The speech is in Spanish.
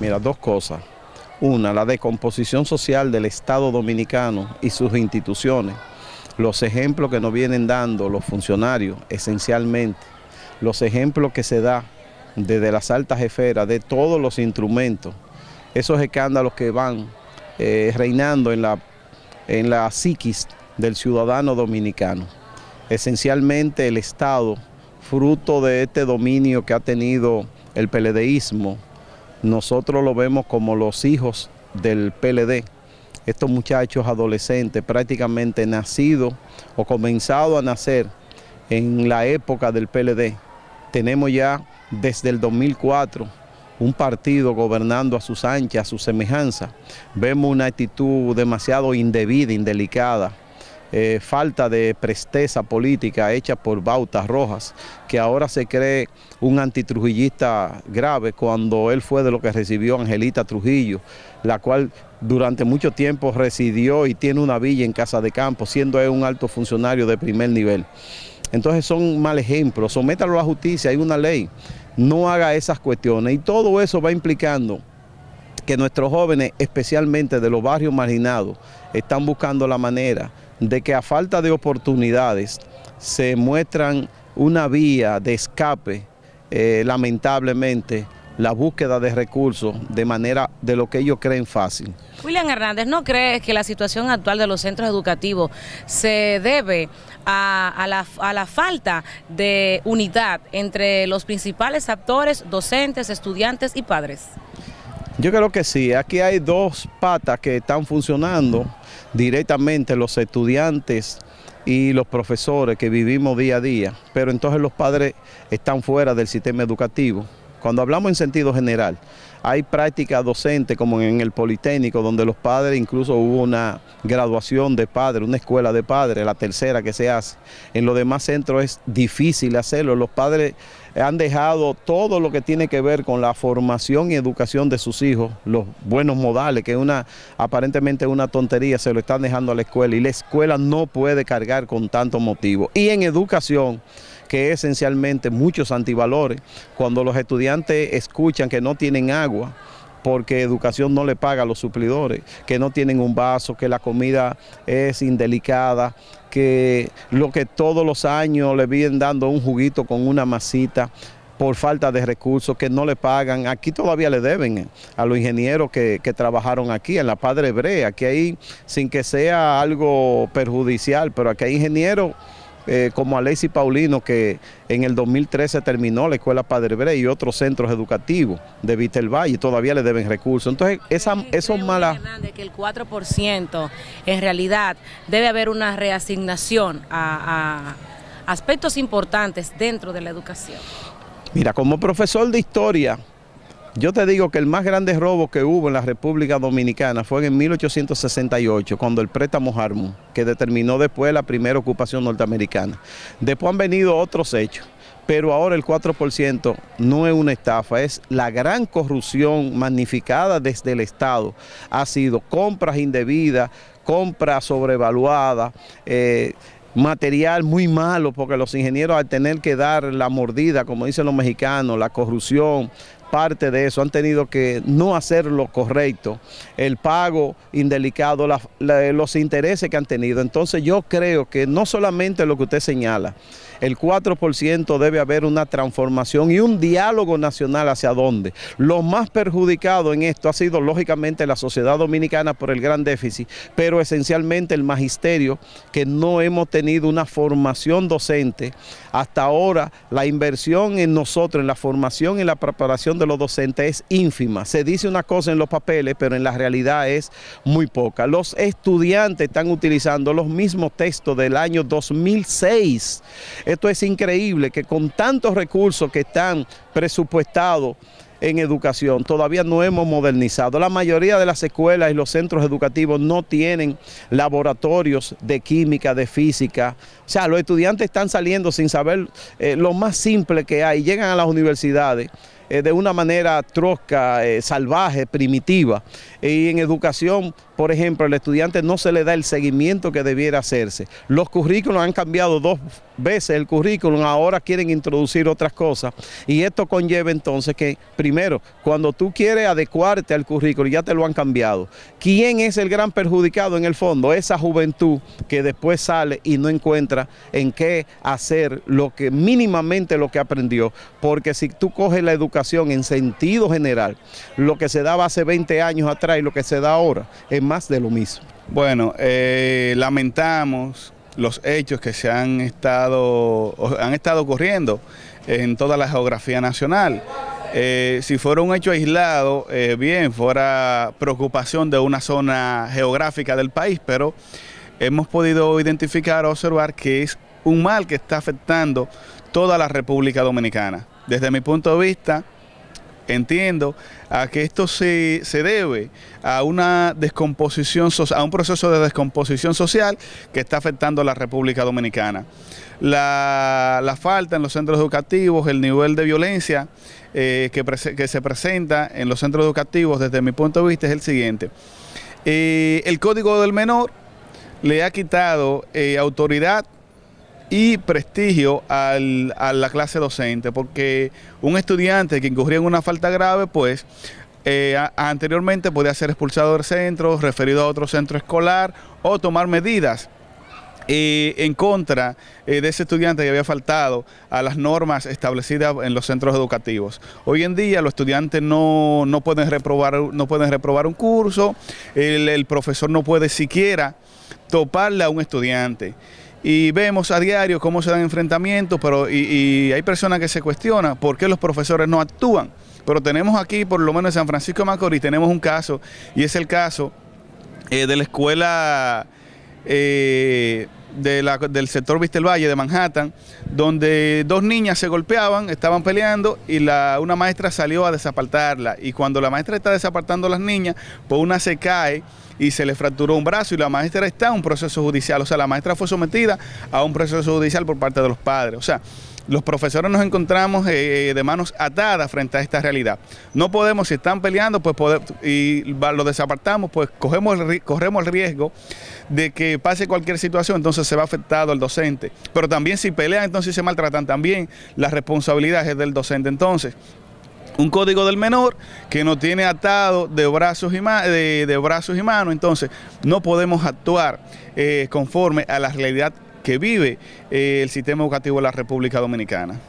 Mira, dos cosas. Una, la decomposición social del Estado Dominicano y sus instituciones. Los ejemplos que nos vienen dando los funcionarios, esencialmente. Los ejemplos que se da desde las altas esferas, de todos los instrumentos. Esos escándalos que van eh, reinando en la, en la psiquis del ciudadano dominicano. Esencialmente el Estado, fruto de este dominio que ha tenido el PLDismo, nosotros lo vemos como los hijos del PLD, estos muchachos adolescentes prácticamente nacidos o comenzados a nacer en la época del PLD. Tenemos ya desde el 2004 un partido gobernando a sus anchas, a su semejanza. Vemos una actitud demasiado indebida, indelicada, eh, falta de presteza política hecha por Bautas Rojas, que ahora se cree un antitrujillista grave cuando él fue de lo que recibió Angelita Trujillo, la cual durante mucho tiempo residió y tiene una villa en Casa de Campo, siendo él un alto funcionario de primer nivel. Entonces son mal ejemplos, sométalo a la justicia, hay una ley, no haga esas cuestiones. Y todo eso va implicando que nuestros jóvenes, especialmente de los barrios marginados, están buscando la manera de que a falta de oportunidades se muestran una vía de escape, eh, lamentablemente, la búsqueda de recursos de manera de lo que ellos creen fácil. William Hernández, ¿no crees que la situación actual de los centros educativos se debe a, la, a, la, falta de unidad entre los principales actores, docentes, estudiantes y padres? Yo creo que sí, aquí hay dos patas que están funcionando directamente, los estudiantes y los profesores que vivimos día a día, pero entonces los padres están fuera del sistema educativo. Cuando hablamos en sentido general, hay prácticas docentes como en el Politécnico, donde los padres, incluso hubo una graduación de padres, una escuela de padres, la tercera que se hace. En los demás centros es difícil hacerlo. Los padres han dejado todo lo que tiene que ver con la formación y educación de sus hijos, los buenos modales, que es una aparentemente una tontería, se lo están dejando a la escuela y la escuela no puede cargar con tanto motivo. Y en educación, que es esencialmente muchos antivalores, cuando los estudiantes escuchan que no tienen agua, porque educación no le paga a los suplidores, que no tienen un vaso, que la comida es indelicada, que lo que todos los años le vienen dando un juguito con una masita por falta de recursos que no le pagan. Aquí todavía le deben a los ingenieros que, que trabajaron aquí, en la Padre Hebrea, que ahí, sin que sea algo perjudicial, pero aquí hay ingenieros eh, como Alexis Paulino, que en el 2013 terminó la Escuela Padre Bre y otros centros educativos de Vitelvalle, todavía le deben recursos. Entonces, esa, esos malas... que el 4% en realidad debe haber una reasignación a, a aspectos importantes dentro de la educación. Mira, como profesor de historia, yo te digo que el más grande robo que hubo en la República Dominicana fue en 1868, cuando el préstamo Harmon, que determinó después la primera ocupación norteamericana. Después han venido otros hechos, pero ahora el 4% no es una estafa, es la gran corrupción magnificada desde el Estado. Ha sido compras indebidas, compras sobrevaluadas, eh, material muy malo porque los ingenieros al tener que dar la mordida, como dicen los mexicanos, la corrupción, parte de eso, han tenido que no hacer lo correcto, el pago indelicado, los intereses que han tenido. Entonces yo creo que no solamente lo que usted señala, el 4% debe haber una transformación y un diálogo nacional hacia dónde. Lo más perjudicado en esto ha sido lógicamente la sociedad dominicana por el gran déficit, pero esencialmente el magisterio, que no hemos tenido una formación docente. Hasta ahora la inversión en nosotros, en la formación y la preparación de los docentes es ínfima. Se dice una cosa en los papeles, pero en la realidad es muy poca. Los estudiantes están utilizando los mismos textos del año 2006. Esto es increíble que con tantos recursos que están presupuestados en educación, todavía no hemos modernizado. La mayoría de las escuelas y los centros educativos no tienen laboratorios de química, de física. O sea, los estudiantes están saliendo sin saber eh, lo más simple que hay, llegan a las universidades eh, de una manera trosca, eh, salvaje, primitiva. Y en educación, por ejemplo, al estudiante no se le da el seguimiento que debiera hacerse. Los currículos han cambiado dos veces el currículum, ahora quieren introducir otras cosas. Y esto conlleva entonces que, primero, cuando tú quieres adecuarte al currículo, ya te lo han cambiado. ¿Quién es el gran perjudicado en el fondo? Esa juventud que después sale y no encuentra en qué hacer lo que mínimamente lo que aprendió. Porque si tú coges la educación en sentido general, lo que se daba hace 20 años atrás y lo que se da ahora es más de lo mismo. Bueno, eh, lamentamos los hechos que se han estado, han estado ocurriendo en toda la geografía nacional. Eh, si fuera un hecho aislado, eh, bien, fuera preocupación de una zona geográfica del país, pero hemos podido identificar, observar que es un mal que está afectando toda la República Dominicana. Desde mi punto de vista, entiendo a que esto se, debe a una descomposición, a un proceso de descomposición social que está afectando a la República Dominicana. La, falta en los centros educativos, el nivel de violencia eh, que, se presenta en los centros educativos desde mi punto de vista es el siguiente. Eh, el Código del Menor le ha quitado eh, autoridad y prestigio a la clase docente, porque un estudiante que incurría en una falta grave, pues eh, anteriormente podía ser expulsado del centro, referido a otro centro escolar o tomar medidas eh, en contra eh, de ese estudiante que había faltado a las normas establecidas en los centros educativos. Hoy en día los estudiantes no, pueden, reprobar, no pueden reprobar un curso, el profesor no puede siquiera toparle a un estudiante y vemos a diario cómo se dan enfrentamientos, pero y, hay personas que se cuestionan por qué los profesores no actúan. Pero tenemos aquí, por lo menos en San Francisco de Macorís, tenemos un caso, y es el caso eh, de la escuela eh, del sector Vistel Valle de Manhattan, donde dos niñas se golpeaban, estaban peleando y la, una maestra salió a desapartarla. Y cuando la maestra está desapartando a las niñas, pues una se cae y se le fracturó un brazo y la maestra está en un proceso judicial. O sea, la maestra fue sometida a un proceso judicial por parte de los padres. O sea, los profesores nos encontramos eh, de manos atadas frente a esta realidad. No podemos, si están peleando, pues poder, y lo desapartamos, pues cogemos corremos el riesgo de que pase cualquier situación, entonces se va afectado el docente. Pero también si pelean, entonces se maltratan, también las responsabilidades del docente. Entonces, un código del menor que nos tiene atado de brazos y, de, brazos y manos, entonces no podemos actuar eh, conforme a la realidad que vive eh, el sistema educativo de la República Dominicana.